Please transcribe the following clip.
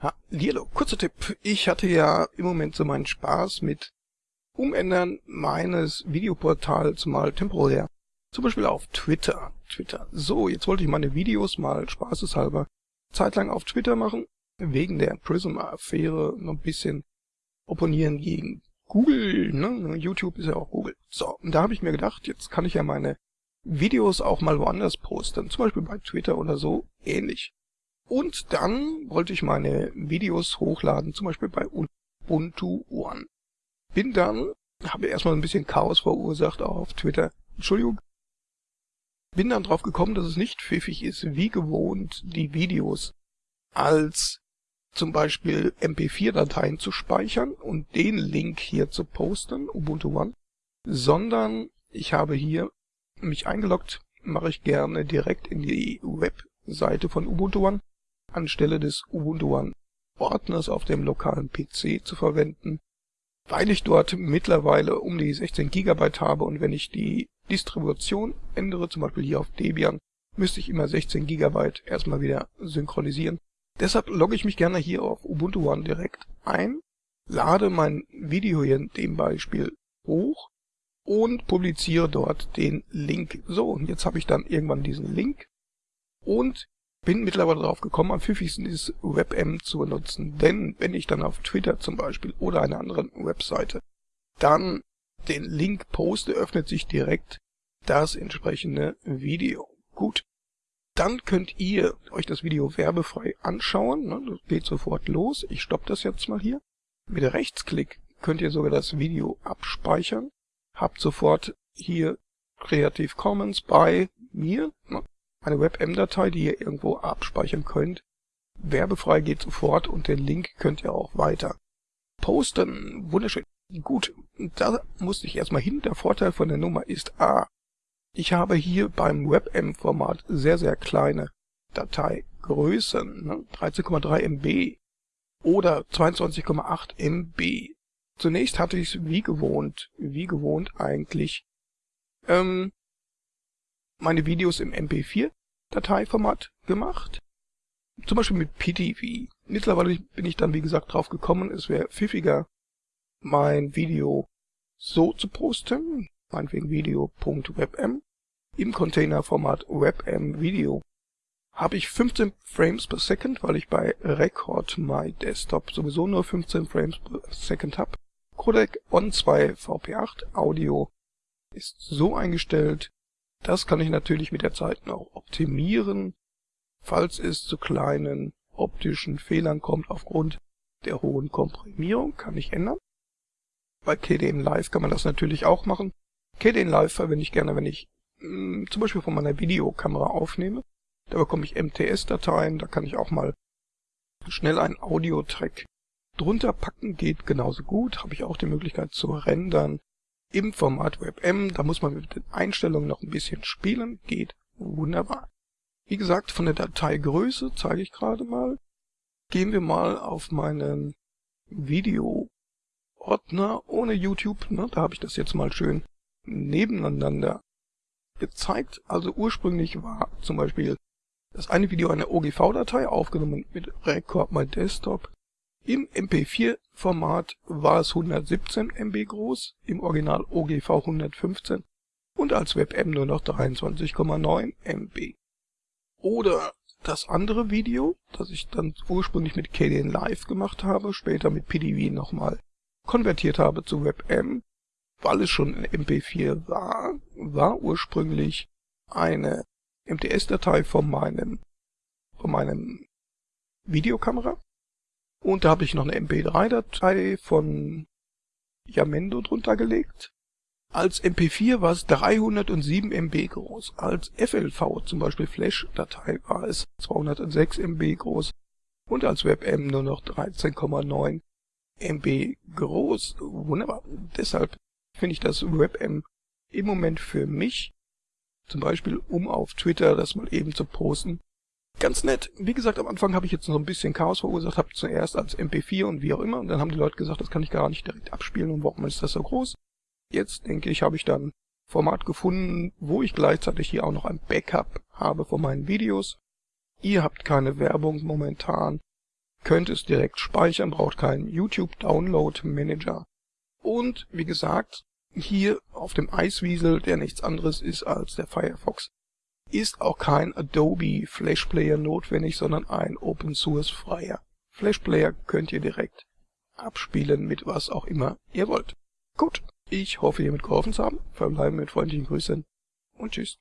Ha, Lilo, kurzer Tipp. Ich hatte ja im Moment so meinen Spaß mit Umändern meines Videoportals mal temporär. Zum Beispiel auf Twitter. Twitter. So, jetzt wollte ich meine Videos mal spaßeshalber zeitlang auf Twitter machen. Wegen der Prism-Affäre noch ein bisschen opponieren gegen Google. Ne? YouTube ist ja auch Google. So, und da habe ich mir gedacht, jetzt kann ich ja meine Videos auch mal woanders posten. Zum Beispiel bei Twitter oder so ähnlich. Und dann wollte ich meine Videos hochladen, zum Beispiel bei Ubuntu One. Bin dann, habe erstmal ein bisschen Chaos verursacht auf Twitter. Entschuldigung. Bin dann drauf gekommen, dass es nicht pfiffig ist, wie gewohnt, die Videos als zum Beispiel MP4-Dateien zu speichern und den Link hier zu posten, Ubuntu One, sondern ich habe hier mich eingeloggt, mache ich gerne direkt in die Webseite von Ubuntu One anstelle des Ubuntu One Ordners auf dem lokalen PC zu verwenden, weil ich dort mittlerweile um die 16 GB habe und wenn ich die Distribution ändere, zum Beispiel hier auf Debian, müsste ich immer 16 GB erstmal wieder synchronisieren. Deshalb logge ich mich gerne hier auf Ubuntu One direkt ein, lade mein Video hier in dem Beispiel hoch und publiziere dort den Link. So, und jetzt habe ich dann irgendwann diesen Link und bin mittlerweile darauf gekommen, am pfiffigsten ist WebM zu benutzen, denn wenn ich dann auf Twitter zum Beispiel oder einer anderen Webseite dann den Link poste, öffnet sich direkt das entsprechende Video. Gut, dann könnt ihr euch das Video werbefrei anschauen. Ne? Das geht sofort los. Ich stoppe das jetzt mal hier. Mit Rechtsklick könnt ihr sogar das Video abspeichern. Habt sofort hier Creative Commons bei mir. Ne? eine WebM-Datei, die ihr irgendwo abspeichern könnt. Werbefrei geht sofort und den Link könnt ihr auch weiter posten. Wunderschön. Gut, da musste ich erstmal hin. Der Vorteil von der Nummer ist A. Ich habe hier beim WebM-Format sehr, sehr kleine Dateigrößen, ne? 13,3 MB oder 22,8 MB. Zunächst hatte ich es wie gewohnt, wie gewohnt eigentlich, ähm, meine Videos im MP4-Dateiformat gemacht. Zum Beispiel mit PTV. Mittlerweile bin ich dann, wie gesagt, drauf gekommen, es wäre pfiffiger, mein Video so zu posten, meinetwegen video.webm, im Containerformat WebM Video. Habe ich 15 Frames per Second, weil ich bei Record My Desktop sowieso nur 15 Frames per Second habe. Codec On2 VP8 Audio ist so eingestellt, das kann ich natürlich mit der Zeit noch optimieren, falls es zu kleinen optischen Fehlern kommt aufgrund der hohen Komprimierung, kann ich ändern. Bei KDN Live kann man das natürlich auch machen. KDN Live verwende ich gerne, wenn ich mh, hm, zum Beispiel von meiner Videokamera aufnehme. Da bekomme ich MTS-Dateien, da kann ich auch mal schnell einen Audio-Track drunter packen, geht genauso gut. Habe ich auch die Möglichkeit zu rendern im Format WebM. Da muss man mit den Einstellungen noch ein bisschen spielen. Geht wunderbar. Wie gesagt, von der Dateigröße zeige ich gerade mal. Gehen wir mal auf meinen Video-Ordner ohne YouTube. Ne? Da habe ich das jetzt mal schön nebeneinander gezeigt. Also ursprünglich war zum Beispiel das eine Video eine OGV-Datei, aufgenommen mit Record My Desktop. Im MP4-Format war es 117 MB groß, im Original OGV 115 und als WebM nur noch 23,9 MB. Oder das andere Video, das ich dann ursprünglich mit KDN Live gemacht habe, später mit PDV nochmal konvertiert habe zu WebM, weil es schon in MP4 war, war ursprünglich eine MTS-Datei von meinem, von meinem Videokamera und da habe ich noch eine MP3-Datei von Yamendo drunter gelegt. Als MP4 war es 307 MB groß. Als FLV, zum Beispiel Flash-Datei, war es 206 MB groß. Und als WebM nur noch 13,9 MB groß. Wunderbar. Deshalb finde ich das WebM im Moment für mich, zum Beispiel um auf Twitter das mal eben zu posten, ganz nett. Wie gesagt, am Anfang habe ich jetzt noch ein bisschen Chaos verursacht, habe zuerst als MP4 und wie auch immer, und dann haben die Leute gesagt, das kann ich gar nicht direkt abspielen und warum ist das so groß? Jetzt denke ich, habe ich dann Format gefunden, wo ich gleichzeitig hier auch noch ein Backup habe von meinen Videos. Ihr habt keine Werbung momentan, könnt es direkt speichern, braucht keinen YouTube Download Manager. Und wie gesagt, hier auf dem Iceweasel, der nichts anderes ist als der Firefox, ist auch kein Adobe Flash Player notwendig, sondern ein Open Source freier Flash Player könnt ihr direkt abspielen mit was auch immer ihr wollt. Gut, ich hoffe hiermit geholfen zu haben. Verbleiben mit freundlichen Grüßen und tschüss.